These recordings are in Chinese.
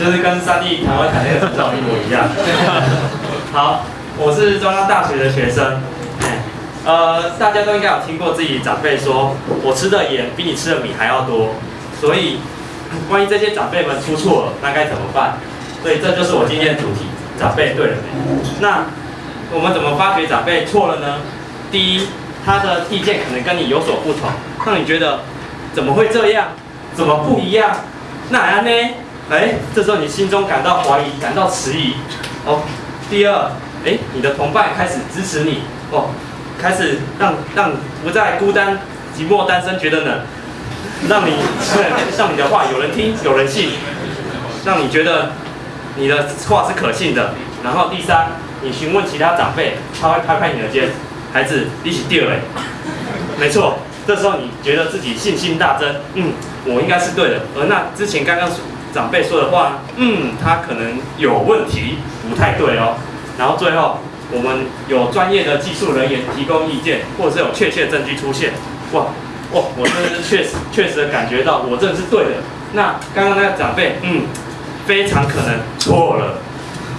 就是跟三 D 台湾台那个执照一模一样。好，我是中央大学的学生。呃，大家都应该有听过自己长辈说，我吃的盐比你吃的米还要多。所以，万一这些长辈们出错了，那该怎么办？所以这就是我今天的主题：长辈对了没？那我们怎么发觉长辈错了呢？第一，他的意见可能跟你有所不同，让你觉得怎么会这样？怎么不一样？那样呢？哎，这时候你心中感到怀疑，感到迟疑。哦，第二，哎，你的同伴开始支持你，哦，开始让让不再孤单寂寞单身觉得冷，让你让你的话有人听有人信，让你觉得你的话是可信的。然后第三，你询问其他长辈，他会拍拍你的肩，孩子一起掉嘞。没错，这时候你觉得自己信心大增，嗯，我应该是对的。而那之前刚刚长辈说的话，嗯，他可能有问题，不太对哦。然后最后，我们有专业的技术人员提供意见，或者是有确切证据出现，哇，哇，我真的是确实确实感觉到我真的是对的。那刚刚那个长辈，嗯，非常可能错了。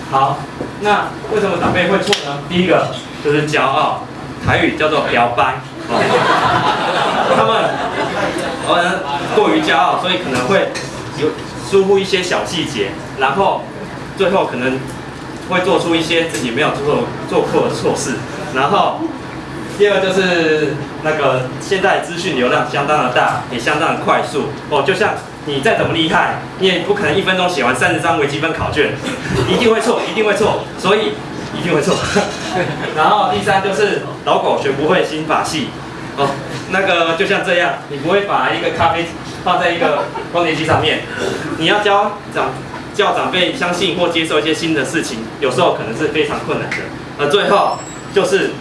好，那为什么长辈会错呢？第一个就是骄傲，台语叫做表白。他们可能过于骄傲，所以可能会有疏忽一些小细节，然后最后可能会做出一些自己没有做做过的错事。然后第二就是那个现在资讯流量相当的大，也相当的快速哦。就像你再怎么厉害，你也不可能一分钟写完三十张微积分考卷，一定会错，一定会错。所以。一定会错。然后第三就是老狗学不会新法系哦，那个就像这样，你不会把一个咖啡放在一个光碟机上面，你要教长叫长辈相信或接受一些新的事情，有时候可能是非常困难的。而最后就是，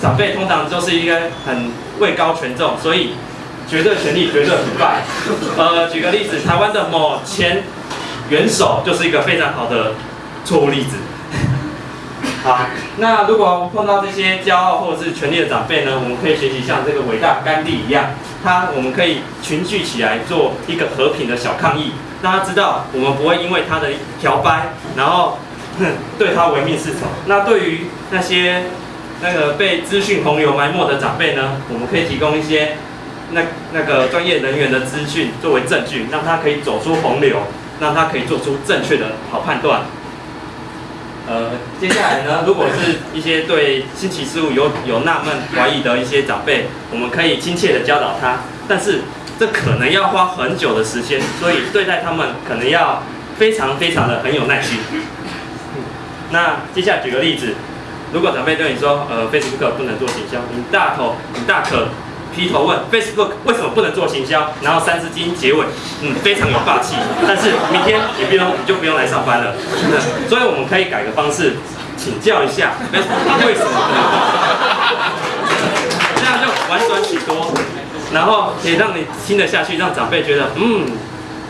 长辈通常就是一个很位高权重，所以绝对权力绝对腐败。呃，举个例子，台湾的某前元首就是一个非常好的错误例子。好，那如果碰到这些骄傲或者是权力的长辈呢，我们可以学习像这个伟大甘地一样，他我们可以群聚起来做一个和平的小抗议，让他知道我们不会因为他的调掰，然后对他唯命是从。那对于那些那个被资讯洪流埋没的长辈呢，我们可以提供一些那那个专业人员的资讯作为证据，让他可以走出洪流，让他可以做出正确的好判断。呃，接下来呢，如果是一些对新奇事物有有纳闷、怀疑的一些长辈，我们可以亲切的教导他，但是这可能要花很久的时间，所以对待他们可能要非常非常的很有耐心。那接下来举个例子，如果长辈对你说，呃，Facebook 不能做行销，你大头，你大可。劈头问 Facebook 为什么不能做行销？然后三字经结尾，嗯，非常有霸气。但是明天你不用，你就不用来上班了。所以我们可以改个方式，请教一下为什么为什么不能这样就婉转许多，然后也让你听得下去，让长辈觉得，嗯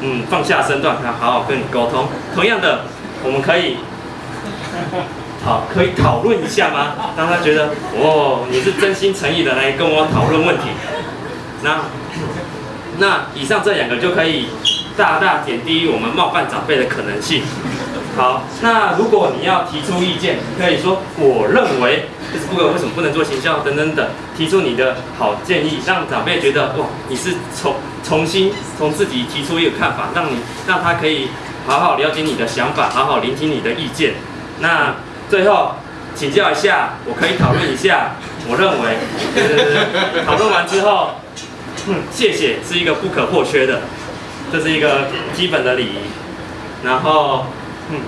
嗯，放下身段，他好好跟你沟通。同样的，我们可以。好，可以讨论一下吗？让他觉得哦，你是真心诚意的来跟我讨论问题。那那以上这两个就可以大大减低我们冒犯长辈的可能性。好，那如果你要提出意见，可以说我认为就是不管为什么不能做行销等等等，提出你的好建议，让长辈觉得哇，你是重重新从自己提出一个看法，让你让他可以好好了解你的想法，好好聆听你的意见。那。最后请教一下，我可以讨论一下。我认为，讨论完之后，嗯，谢谢是一个不可或缺的，这是一个基本的礼仪。然后，嗯，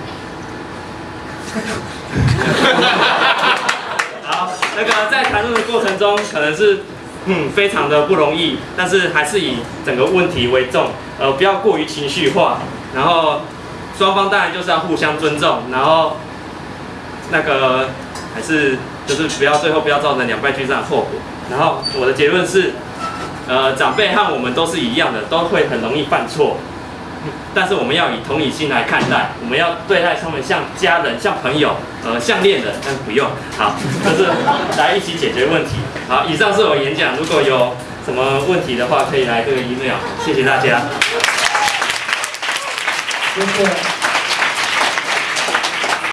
好，那个在谈论的过程中，可能是嗯非常的不容易，但是还是以整个问题为重，呃，不要过于情绪化。然后双方当然就是要互相尊重，然后。那个还是就是不要最后不要造成两败俱伤的后果。然后我的结论是，呃，长辈和我们都是一样的，都会很容易犯错。但是我们要以同理心来看待，我们要对待他们像家人、像朋友、呃，像恋人，但不用。好，就是来一起解决问题。好，以上是我演讲，如果有什么问题的话，可以来这个 email。谢谢大家。谢谢。